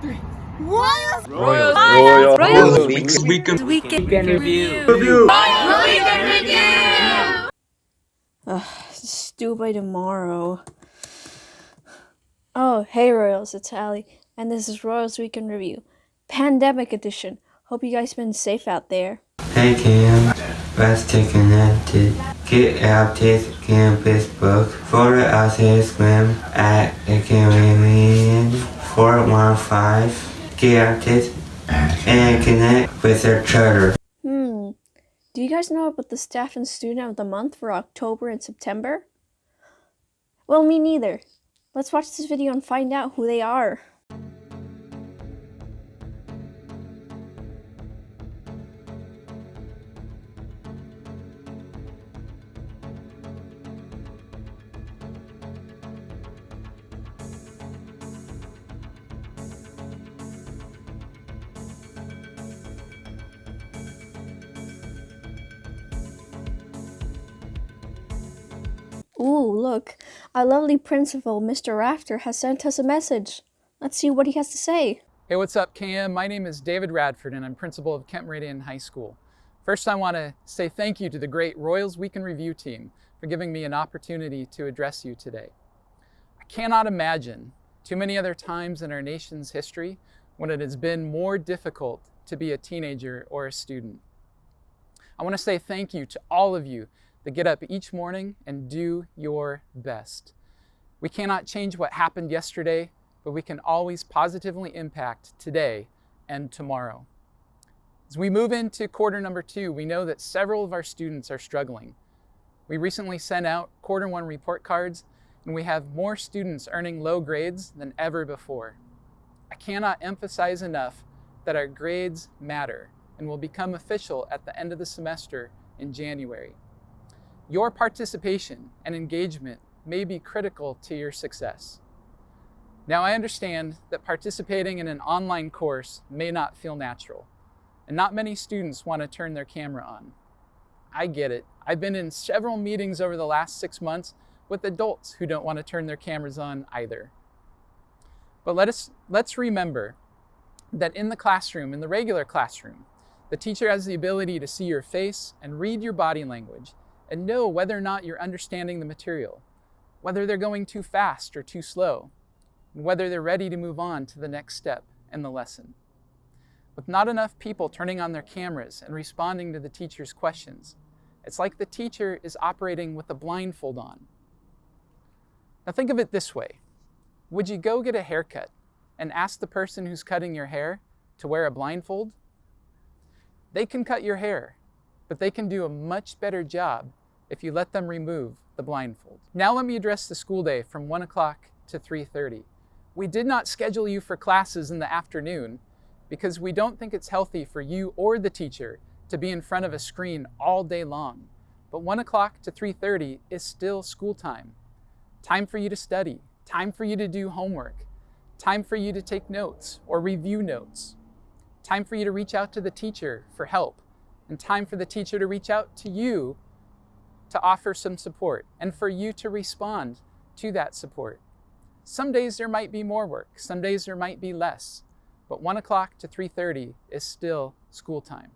three. Royals. Royals. Royals. Royals. Weekend. Weekend. Weekend review. Review. Royals. Weekend review. Ugh, it's by tomorrow. Oh, hey Royals, it's Allie, and this is Royals Weekend Review, Pandemic Edition. Hope you guys been safe out there. Hey Cam, let's take a connected. Get out this campus book. Follow us Instagram at the Caribbean. 415 connected and connect with their charter. Hmm. Do you guys know about the staff and student of the month for October and September? Well, me neither. Let's watch this video and find out who they are. Ooh, look, our lovely principal, Mr. Radford, has sent us a message. Let's see what he has to say. Hey, what's up, Cam? My name is David Radford, and I'm principal of Kent Meridian High School. First, I want to say thank you to the great Royals Week Weekend Review team for giving me an opportunity to address you today. I cannot imagine too many other times in our nation's history when it has been more difficult to be a teenager or a student. I want to say thank you to all of you that get up each morning and do your best. We cannot change what happened yesterday, but we can always positively impact today and tomorrow. As we move into quarter number two, we know that several of our students are struggling. We recently sent out quarter one report cards, and we have more students earning low grades than ever before. I cannot emphasize enough that our grades matter and will become official at the end of the semester in January. Your participation and engagement may be critical to your success. Now, I understand that participating in an online course may not feel natural, and not many students want to turn their camera on. I get it. I've been in several meetings over the last six months with adults who don't want to turn their cameras on either. But let us, let's remember that in the classroom, in the regular classroom, the teacher has the ability to see your face and read your body language and know whether or not you're understanding the material, whether they're going too fast or too slow, and whether they're ready to move on to the next step in the lesson. With not enough people turning on their cameras and responding to the teacher's questions, it's like the teacher is operating with a blindfold on. Now think of it this way. Would you go get a haircut and ask the person who's cutting your hair to wear a blindfold? They can cut your hair, but they can do a much better job if you let them remove the blindfold. Now let me address the school day from 1 o'clock to 3.30. We did not schedule you for classes in the afternoon because we don't think it's healthy for you or the teacher to be in front of a screen all day long. But 1 o'clock to 3.30 is still school time. Time for you to study, time for you to do homework, time for you to take notes or review notes, time for you to reach out to the teacher for help, and time for the teacher to reach out to you to offer some support and for you to respond to that support. Some days there might be more work, some days there might be less, but 1 o'clock to 3.30 is still school time.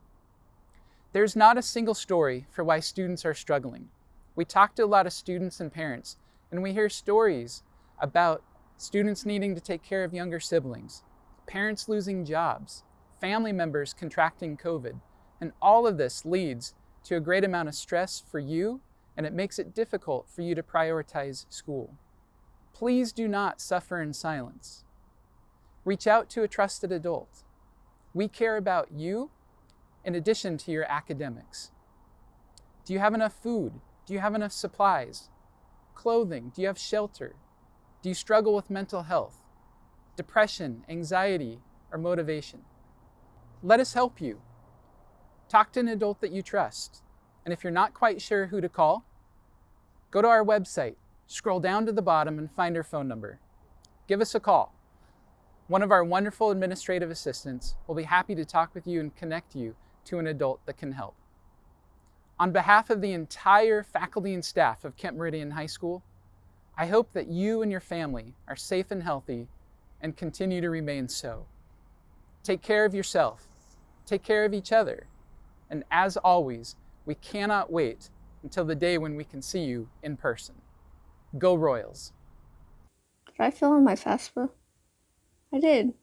There's not a single story for why students are struggling. We talk to a lot of students and parents, and we hear stories about students needing to take care of younger siblings, parents losing jobs, family members contracting COVID, and all of this leads to a great amount of stress for you, and it makes it difficult for you to prioritize school. Please do not suffer in silence. Reach out to a trusted adult. We care about you in addition to your academics. Do you have enough food? Do you have enough supplies? Clothing? Do you have shelter? Do you struggle with mental health, depression, anxiety, or motivation? Let us help you. Talk to an adult that you trust. And if you're not quite sure who to call, go to our website, scroll down to the bottom and find our phone number. Give us a call. One of our wonderful administrative assistants will be happy to talk with you and connect you to an adult that can help. On behalf of the entire faculty and staff of Kent Meridian High School, I hope that you and your family are safe and healthy and continue to remain so. Take care of yourself. Take care of each other. And as always, we cannot wait until the day when we can see you in person. Go Royals. Did I fill in my FAFSA? I did.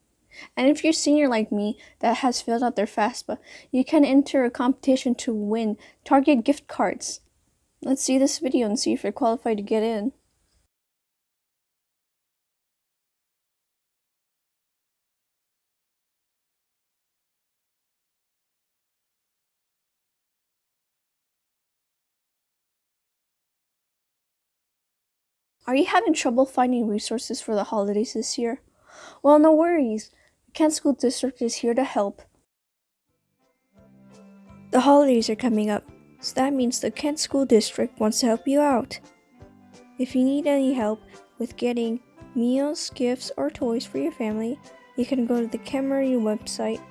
And if you're senior like me that has filled out their FAFSA, you can enter a competition to win Target gift cards. Let's see this video and see if you're qualified to get in. Are you having trouble finding resources for the holidays this year? Well, no worries. The Kent School District is here to help. The holidays are coming up, so that means the Kent School District wants to help you out. If you need any help with getting meals, gifts, or toys for your family, you can go to the Kent website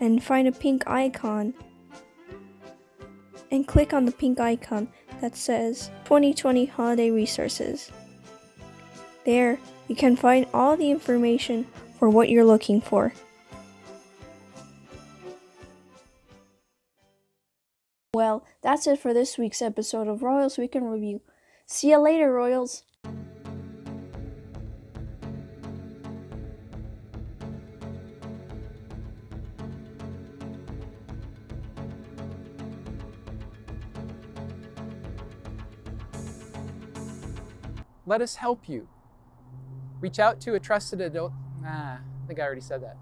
and find a pink icon and click on the pink icon that says 2020 Holiday Resources. There, you can find all the information for what you're looking for. Well, that's it for this week's episode of Royals Weekend Review. See you later, Royals! Let us help you. Reach out to a trusted adult. Ah, I think I already said that.